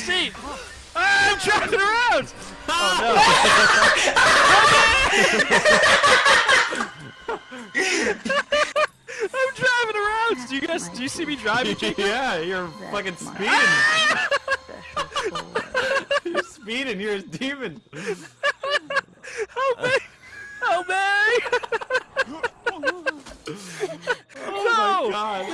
seat. I'm driving around. Oh no. I'm driving around. Do you guys? Do you see me driving? yeah, you're fucking speeding. you're speeding. You're a demon. Help me! Help me! oh no! my god!